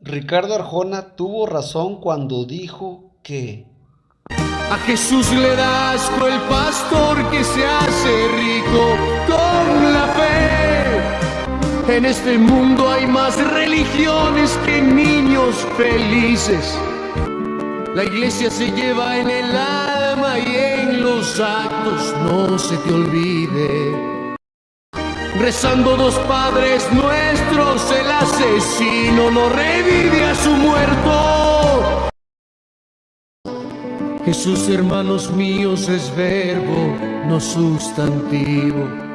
Ricardo Arjona tuvo razón cuando dijo que a Jesús le da asco el pastor que se hace rico con la fe. En este mundo hay más religiones que niños felices. La iglesia se lleva en el alma y en los actos no se te olvide. Rezando dos padres nuestros, el asesino no revive a su muerto. Jesús, hermanos míos, es verbo, no sustantivo.